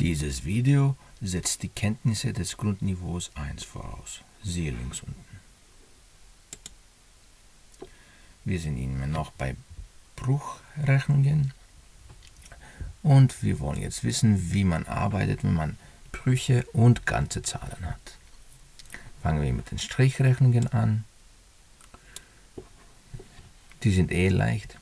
Dieses Video setzt die Kenntnisse des Grundniveaus 1 voraus. Siehe links unten. Wir sind immer noch bei Bruchrechnungen und wir wollen jetzt wissen, wie man arbeitet, wenn man Brüche und ganze Zahlen hat. Fangen wir mit den Strichrechnungen an. Die sind eh leicht.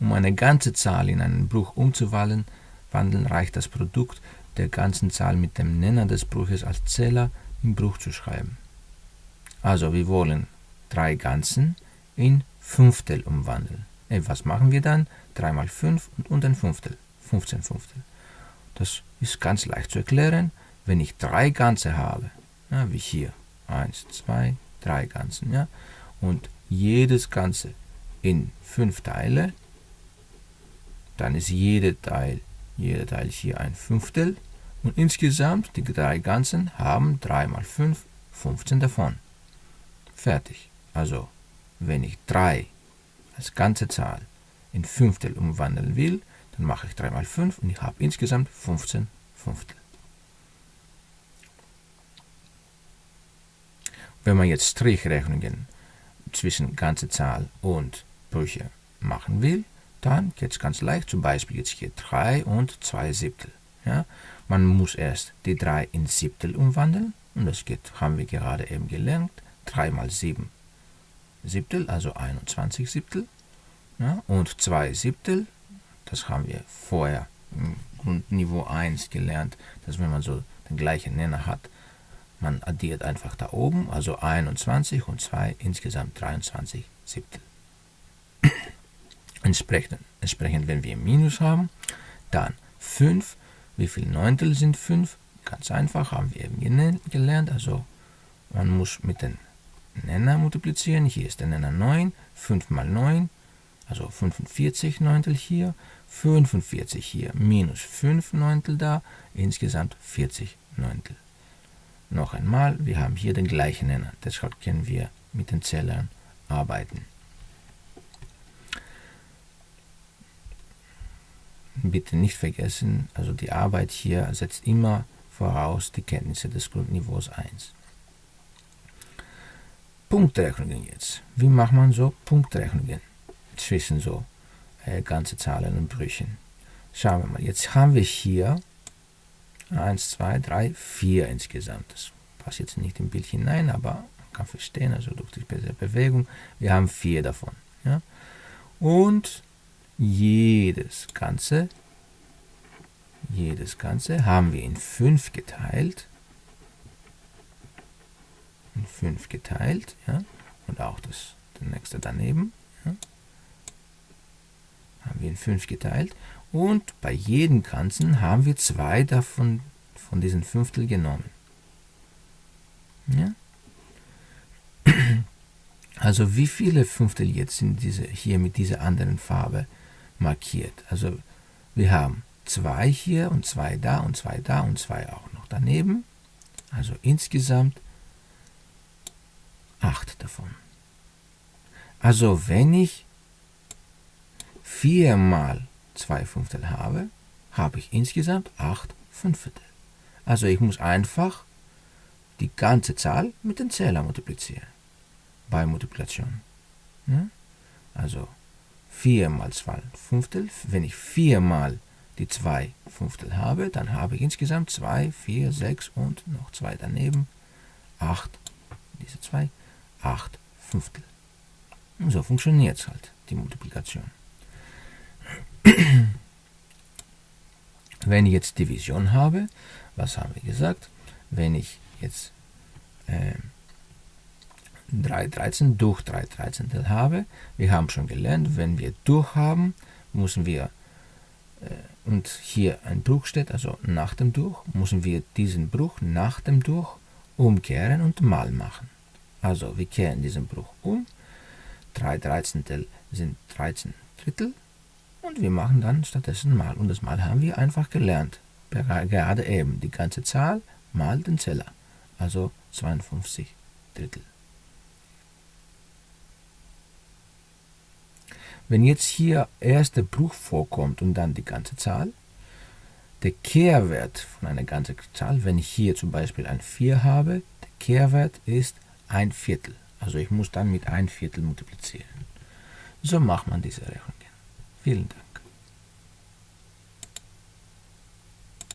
Um eine ganze Zahl in einen Bruch umzuwandeln, reicht das Produkt der ganzen Zahl mit dem Nenner des Bruches als Zähler im Bruch zu schreiben. Also wir wollen drei Ganzen in Fünftel umwandeln. Äh, was machen wir dann? 3 mal 5 und ein Fünftel. 15 Fünftel. Das ist ganz leicht zu erklären, wenn ich drei Ganze habe, ja, wie hier, 1, 2, 3 Ganzen, ja, und jedes Ganze in 5 Teile, dann ist jeder Teil, jeder Teil hier ein Fünftel und insgesamt die drei Ganzen haben 3 mal 5, 15 davon. Fertig. Also, wenn ich 3 als ganze Zahl in Fünftel umwandeln will, dann mache ich 3 mal 5 und ich habe insgesamt 15 Fünftel. Wenn man jetzt Strichrechnungen zwischen ganze Zahl und Brüche machen will, dann geht es ganz leicht. Zum Beispiel jetzt hier 3 und 2 Siebtel. Ja? Man muss erst die 3 in Siebtel umwandeln. Und das geht, haben wir gerade eben gelernt. 3 mal 7 Siebtel, also 21 Siebtel. Ja? Und 2 Siebtel, das haben wir vorher im Grundniveau 1 gelernt, dass wenn man so den gleichen Nenner hat, man addiert einfach da oben, also 21 und 2, insgesamt 23 Siebtel. Entsprechend, entsprechend, wenn wir Minus haben, dann 5. Wie viele Neuntel sind 5? Ganz einfach, haben wir eben gelernt. Also man muss mit den Nenner multiplizieren. Hier ist der Nenner 9. 5 mal 9, also 45 Neuntel hier. 45 hier, minus 5 Neuntel da, insgesamt 40 Neuntel. Noch einmal, wir haben hier den gleichen Nenner, deshalb können wir mit den Zählern arbeiten. Bitte nicht vergessen, also die Arbeit hier setzt immer voraus die Kenntnisse des Grundniveaus 1. Punktrechnungen jetzt. Wie macht man so Punktrechnungen zwischen so äh, ganze Zahlen und Brüchen? Schauen wir mal. Jetzt haben wir hier 1, 2, 3, 4 insgesamt. Das passt jetzt nicht im Bild hinein, aber man kann verstehen, also durch die Bewegung, wir haben vier davon. Ja? Und jedes Ganze, jedes Ganze haben wir in 5 geteilt. In 5 geteilt, ja, und auch das, der nächste daneben, ja, haben wir in 5 geteilt. Und bei jedem Ganzen haben wir zwei davon von diesen Fünftel genommen. Ja? Also wie viele Fünftel jetzt sind diese, hier mit dieser anderen Farbe? Markiert. Also wir haben zwei hier und zwei da und zwei da und zwei auch noch daneben. Also insgesamt acht davon. Also wenn ich vier mal zwei Fünftel habe, habe ich insgesamt acht Fünftel. Also ich muss einfach die ganze Zahl mit dem Zähler multiplizieren. Bei Multiplikation. Ja? Also 4 mal 2 Fünftel. Wenn ich 4 mal die 2 Fünftel habe, dann habe ich insgesamt 2, 4, 6 und noch 2 daneben. 8, diese 2, 8 Fünftel. Und so funktioniert es halt, die Multiplikation. Wenn ich jetzt Division habe, was haben wir gesagt? Wenn ich jetzt äh, 3 13 durch 3 13 habe. Wir haben schon gelernt, wenn wir durch haben, müssen wir, äh, und hier ein Bruch steht, also nach dem Durch, müssen wir diesen Bruch nach dem Durch umkehren und mal machen. Also wir kehren diesen Bruch um. 3 13 sind 13 Drittel und wir machen dann stattdessen mal. Und das Mal haben wir einfach gelernt. Gerade eben die ganze Zahl mal den Zeller. Also 52 Drittel. Wenn jetzt hier erst der Bruch vorkommt und dann die ganze Zahl, der Kehrwert von einer ganzen Zahl, wenn ich hier zum Beispiel ein 4 habe, der Kehrwert ist ein Viertel. Also ich muss dann mit ein Viertel multiplizieren. So macht man diese Rechnungen. Vielen Dank.